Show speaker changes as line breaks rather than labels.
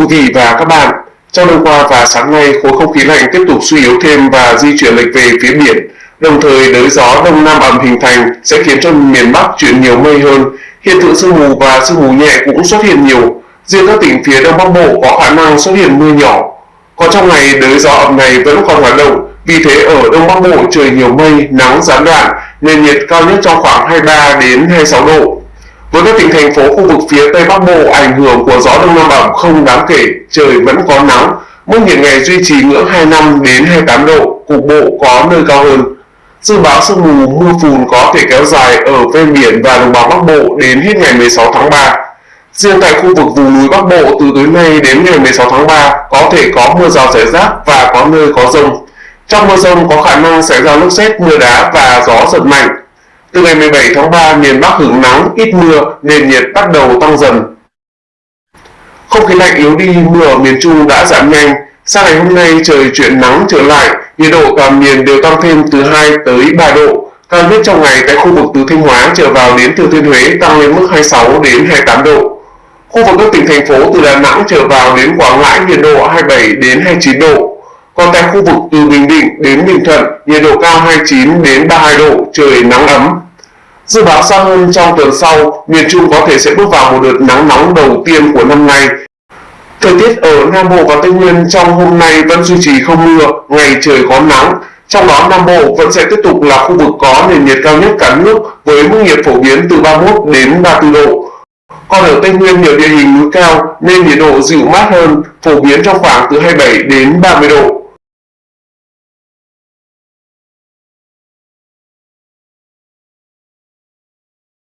quý vị và các bạn, trong đêm qua và sáng nay, khối không khí lạnh tiếp tục suy yếu thêm và di chuyển lệch về phía biển. Đồng thời, đới gió đông nam ẩm hình thành sẽ khiến cho miền Bắc chuyển nhiều mây hơn. Hiện tượng sương mù và sương mù nhẹ cũng xuất hiện nhiều. Riêng các tỉnh phía Đông Bắc Bộ có khả năng xuất hiện mưa nhỏ. Còn trong ngày, đới gió ẩm này vẫn còn hoạt động, vì thế ở Đông Bắc Bộ trời nhiều mây, nắng gián đoạn, nền nhiệt cao nhất trong khoảng 23 đến 26 độ. Với các tỉnh thành phố khu vực phía Tây Bắc Bộ, ảnh hưởng của gió Đông Nam ẩm không đáng kể, trời vẫn có nắng, mức nhiệt ngày duy trì ngưỡng 25 đến 28 độ, cục bộ có nơi cao hơn. Dự báo sương mù mưa phùn có thể kéo dài ở ven biển và đồng bằng Bắc Bộ đến hết ngày 16 tháng 3. Riêng tại khu vực vùng núi Bắc Bộ từ tối nay đến ngày 16 tháng 3 có thể có mưa rào rải rác và có nơi có rông. Trong mưa rông có khả năng xảy ra lốc xét, mưa đá và gió giật mạnh. Từ ngày 17 tháng 3, miền Bắc hưởng nắng, ít mưa, nền nhiệt bắt đầu tăng dần. Không khí lạnh yếu đi, mưa ở miền Trung đã giảm nhanh. Sang ngày hôm nay trời chuyển nắng trở lại, nhiệt độ toàn miền đều tăng thêm từ 2 tới 3 độ. Cao nhất trong ngày tại khu vực từ Thanh Hóa trở vào đến Thừa Thiên Huế tăng lên mức 26 đến 28 độ. Khu vực các tỉnh thành phố từ Đà Nẵng trở vào đến Quảng Ngãi nhiệt độ 27 đến 29 độ. Còn tại khu vực từ Bình Định đến Bình Thuận, nhiệt độ cao 29 đến 32 độ, trời nắng ấm. Dự báo xa hơn trong tuần sau, miền Trung có thể sẽ bước vào một đợt nắng nóng đầu tiên của năm nay. Thời tiết ở Nam Bộ và Tây Nguyên trong hôm nay vẫn duy trì không mưa, ngày trời có nắng. Trong đó Nam Bộ vẫn sẽ tiếp tục là khu vực có nền nhiệt cao nhất cả nước với mức nhiệt phổ biến từ 31 đến 34 độ. Còn ở Tây Nguyên nhiều địa hình núi cao nên nhiệt độ dịu mát hơn, phổ biến trong khoảng từ 27 đến 30 độ.